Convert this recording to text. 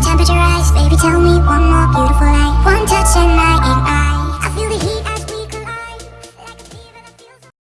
temperature rise Baby, tell me one more beautiful lie One touch and I